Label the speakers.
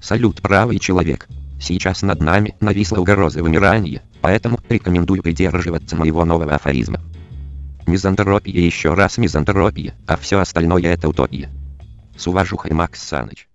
Speaker 1: Салют, правый человек. Сейчас над нами нависла угроза вымирания, поэтому рекомендую придерживаться моего нового афоризма. Мизантропия еще раз мизантропия, а все остальное это утопия. С уважухой Макс Саныч.